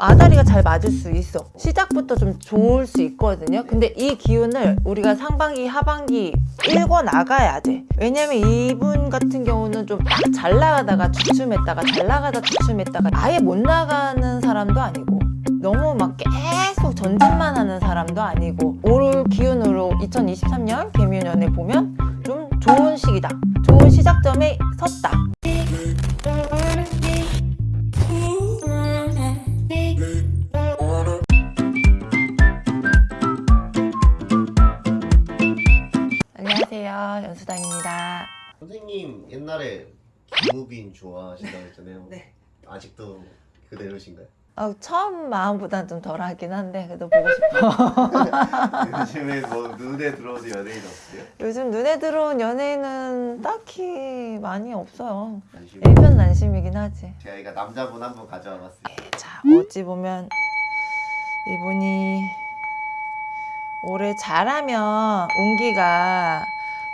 아다리가 잘 맞을 수 있어. 시작부터 좀 좋을 수 있거든요. 근데 이 기운을 우리가 상반기 하반기 읽어 나가야 돼. 왜냐면 이분 같은 경우는 좀딱잘 나가다가 주춤했다가 잘 나가다 주춤했다가 아예 못 나가는 사람도 아니고 너무 막 계속 전진만 하는 사람도 아니고 올 기운으로 2023년 개묘년에 보면 좀 좋은 시기다. 좋은 시작점에 섰다 안녕하세요 연수당입니다 선생님 옛날에 김우빈 좋아하신다고 했잖아요. 네. 아직도 그대로신가요? 어, 처음 마음보다는 좀 덜하긴 한데 그래도 보고 싶어 요즘에 뭐 눈에 들어오는 연예인 없어요? 요즘 눈에 들어온 연예인은 딱히 많이 없어요 관심 일편단심이긴 하지 저희가 남자분 한분 가져와 봤어요. 자 어찌 보면 이분이 올해 잘하면 운기가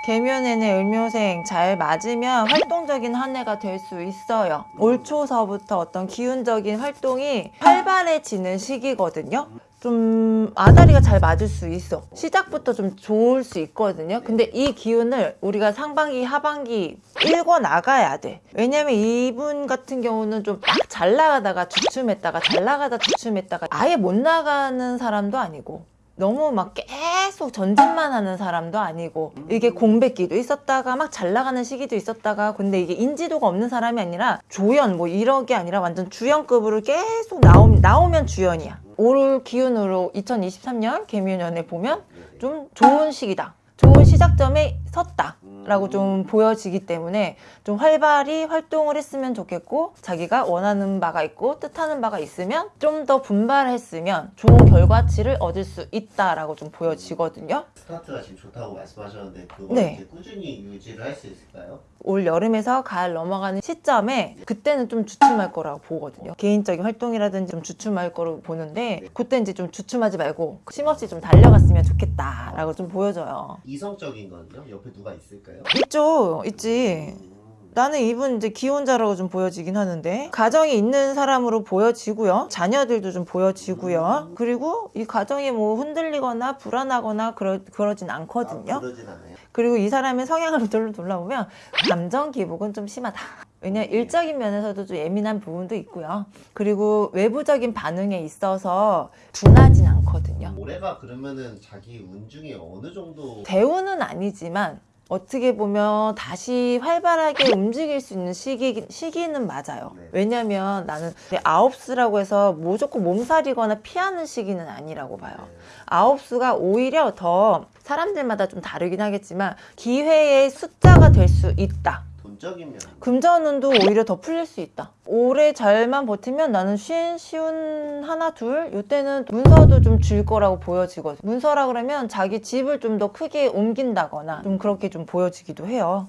개묘내내 을묘생 잘 맞으면 활동적인 한 해가 될 수 있어요. 올 초서부터 어떤 기운적인 활동이 활발해지는 시기거든요. 좀 아다리가 잘 맞을 수 있어. 시작부터 좀 좋을 수 있거든요. 근데 이 기운을 우리가 상반기 하반기 읽어 나가야 돼. 왜냐면 이분 같은 경우는 좀딱잘 나가다가 주춤했다가 잘 나가다 주춤했다가 아예 못 나가는 사람도 아니고 너무 막 계속 전진만 하는 사람도 아니고 이게 공백기도 있었다가 막 잘 나가는 시기도 있었다가 근데 이게 인지도가 없는 사람이 아니라 조연 뭐 이런 게 아니라 완전 주연급으로 계속 나오, 나오면 주연이야. 올 기운으로 2023년 개묘년에 보면 좀 좋은 시기다. 좋은 시작점에 섰다 라고 좀 보여지기 때문에 좀 활발히 활동을 했으면 좋겠고 자기가 원하는 바가 있고 뜻하는 바가 있으면 좀 더 분발했으면 좋은 결과치를 얻을 수 있다라고 좀 보여지거든요. 스타트가 지금 좋다고 말씀하셨는데 그거 네. 이제 꾸준히 유지를 할 수 있을까요? 올 여름에서 가을 넘어가는 시점에 그때는 좀 주춤할 거라고 보거든요. 개인적인 활동이라든지 좀 주춤할 거로 보는데 그때 이제 좀 주춤하지 말고 쉼없이 좀 달려갔으면 좋겠다라고 좀 보여져요. 이성적인 건요? 옆에 누가 있을까요? 있죠. 있지. 음, 나는 이분 이제 기혼자라고 좀 보여지긴 하는데 가정이 있는 사람으로 보여지고요. 자녀들도 좀 보여지고요. 그리고 이 가정이 뭐 흔들리거나 불안하거나 그러, 그러진 않거든요. 아, 그러진 않아요. 그리고 이 사람의 성향을 둘러 둘러보면 감정 기복은 좀 심하다 왜냐 일적인 면에서도 좀 예민한 부분도 있고요 그리고 외부적인 반응에 있어서 둔하진 않거든요 올해가 그러면은 자기 운 중에 어느 정도 대우는 아니지만 어떻게 보면 다시 활발하게 움직일 수 있는 시기, 시기는 맞아요. 네. 왜냐면 나는 아홉수라고 해서 무조건 몸살이거나 피하는 시기는 아니라고 봐요. 네. 아홉수가 오히려 더 사람들마다 좀 다르긴 하겠지만 기회의 숫자가 될 수 있다. 돈적인 면 금전운도 오히려 더 풀릴 수 있다. 올해 잘만 버티면 나는 쉬운, 쉬운 하나, 둘, 요때는 문서도 좀 줄 거라고 보여지거든. 문서라 그러면 자기 집을 좀 더 크게 옮긴다거나 좀 그렇게 좀 보여지기도 해요.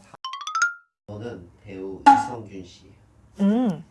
저는 배우 이성균 씨. 음.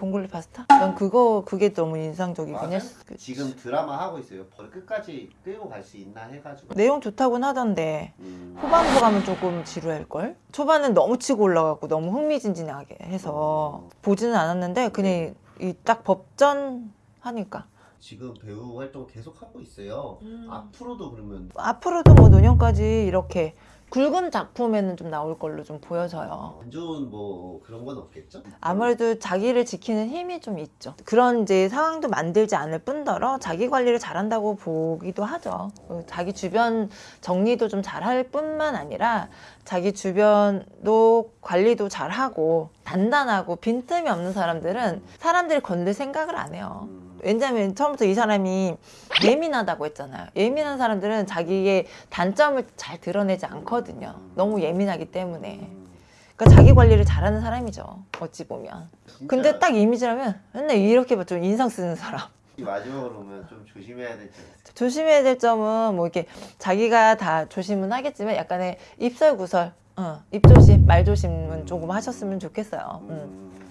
봉골레 파스타? 난 그거, 그게 너무 인상적이긴? 했어. 그- 지금 드라마 하고 있어요. 벌 끝까지 끌고 갈 수 있나 해가지고. 내용 좋다고는 하던데. 음, 후반부 가면 조금 지루할걸? 초반은 너무 치고 올라가고 너무 흥미진진하게 해서 보지는 않았는데 그냥 이딱 법전 하니까 지금 배우 활동 계속 하고 있어요. 음. 앞으로도 그러면 앞으로도 뭐 노년까지 이렇게 굵은 작품에는 좀 나올 걸로 좀 보여져요. 안 좋은 뭐 그런 건 없겠죠? 아무래도 자기를 지키는 힘이 좀 있죠. 그런 이제 상황도 만들지 않을 뿐더러 자기 관리를 잘한다고 보기도 하죠. 그 자기 주변 정리도 좀 잘할 뿐만 아니라 자기 주변도 관리도 잘하고 단단하고 빈틈이 없는 사람들은 사람들이 건들 생각을 안 해요. 음, 왜냐면 처음부터 이 사람이 예민하다고 했잖아요. 예민한 사람들은 자기의 단점을 잘 드러내지 않거든요. 너무 예민하기 때문에. 음, 그러니까 자기 관리를 잘하는 사람이죠. 어찌 보면. 근데 딱 이미지라면 맨날 이렇게 봐, 좀 인상 쓰는 사람. 이 마지막으로 보면 좀 조심해야 될 점. 조심해야 될 점은 뭐 이렇게 자기가 다 조심은 하겠지만 약간의 입설 구설, 어, 입조심, 말조심은 조금 하셨으면 좋겠어요. 음. 음.